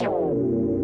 you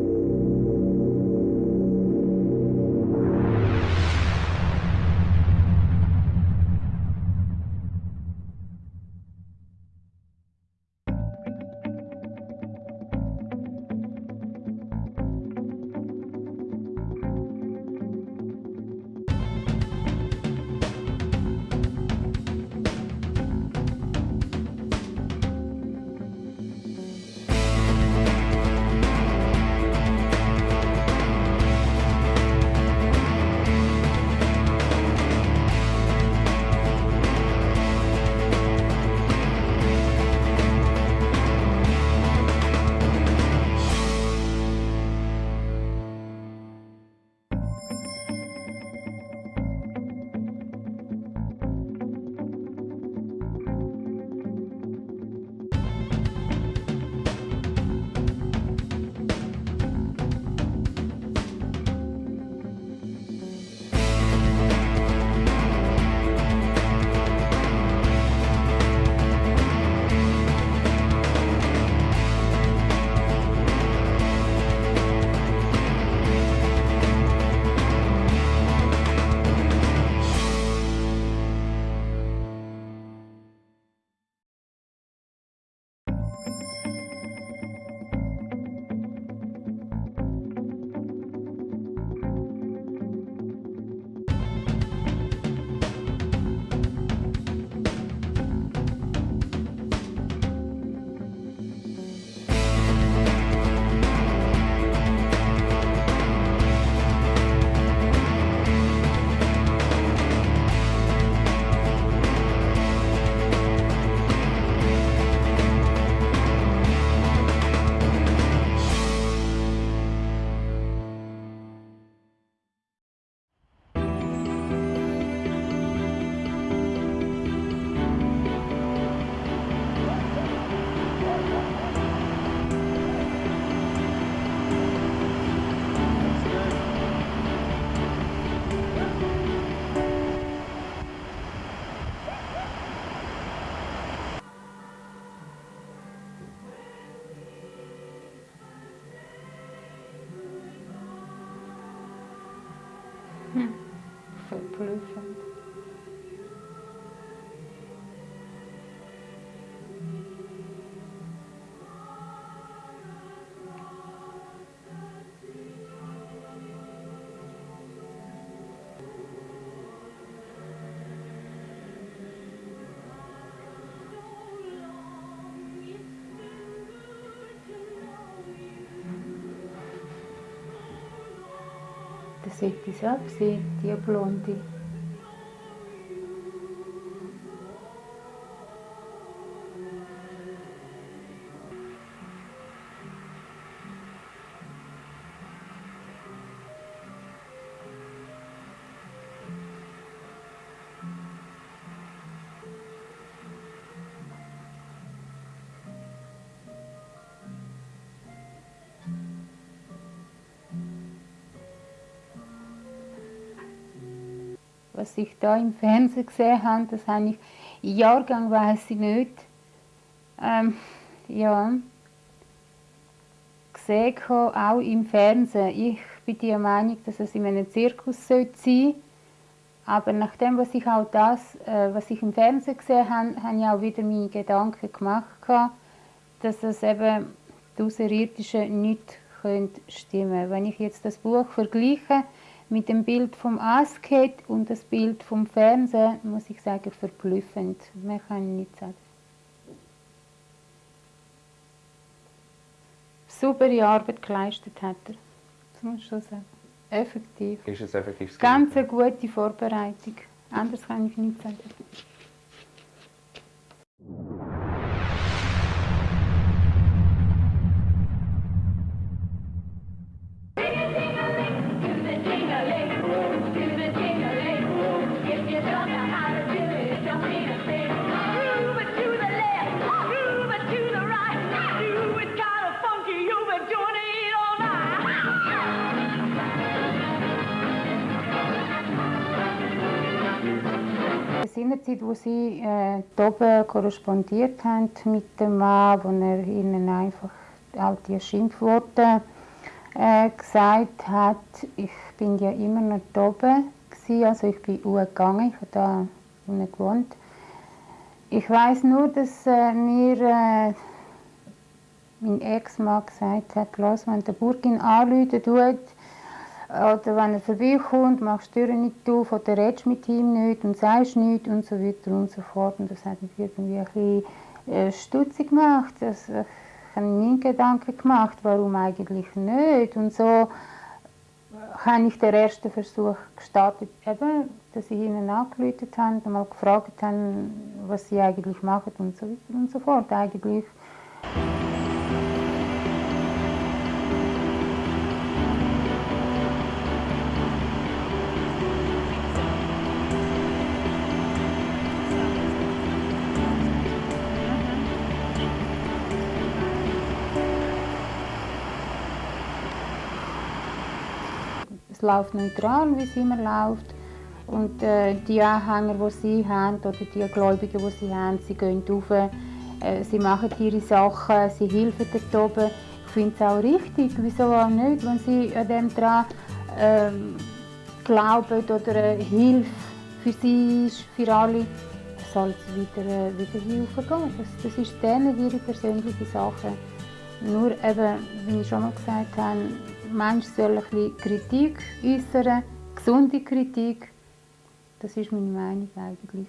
Verblüffend. Das hätte ich auch gesehen, was ich da im Fernsehen gesehen habe, das habe ich, Jahrgang weiß ich nicht, ähm, ja, gesehen, auch im Fernsehen. Ich bin der Meinung, dass es in einem Zirkus sein sollte. Aber nach dem, was ich auch das, äh, was ich im Fernsehen gesehen habe, habe ich auch wieder meine Gedanken gemacht, dass es eben die Außerirdischen nicht stimmen können. Wenn ich jetzt das Buch vergleiche, mit dem Bild vom Asket und das Bild vom Fernsehen, muss ich sagen, verblüffend. Mehr kann ich nicht sagen. Saubere Arbeit geleistet hat er. Das muss ich schon sagen. Effektiv. Ist es effektiv Ganz eine gute Vorbereitung. Anders kann ich nicht sagen. Zeit, wo sie äh, oben korrespondiert haben mit dem Mann, wo er ihnen einfach auch die Schimpfworte äh, gesagt hat. Ich bin ja immer noch oben, also ich bin gegangen, ich habe da unten gewohnt. Ich weiß nur, dass äh, mir äh, mein Ex-Mann gesagt hat, wenn der Burgin anrufen tut, oder wenn er vorbeikommt, machst du die Tür nicht auf oder redest mit ihm nicht und sagst nichts und so weiter und so fort. Und das hat mich irgendwie ein bisschen äh, stutzig gemacht. Das, ich habe mir Gedanken gemacht, warum eigentlich nicht. Und so habe ich den ersten Versuch gestartet, eben, dass ich ihnen angerufen habe, mal gefragt habe, was sie eigentlich machen und so weiter und so fort. Eigentlich es läuft neutral, wie es immer läuft. Und äh, die Anhänger, die sie haben, oder die Gläubigen, die sie haben, sie gehen rauf, äh, sie machen ihre Sachen, sie helfen dort oben. Ich finde es auch richtig, wieso auch nicht, wenn sie an dem dran äh, glauben oder eine Hilfe für sie ist, für alle, soll es wieder, äh, wieder hier raufgehen. Das, das ist denen ihre persönliche Sache. Nur eben, wie ich schon mal gesagt habe, Mensch soll ein bisschen Kritik äußern, gesunde Kritik. Das ist meine Meinung eigentlich.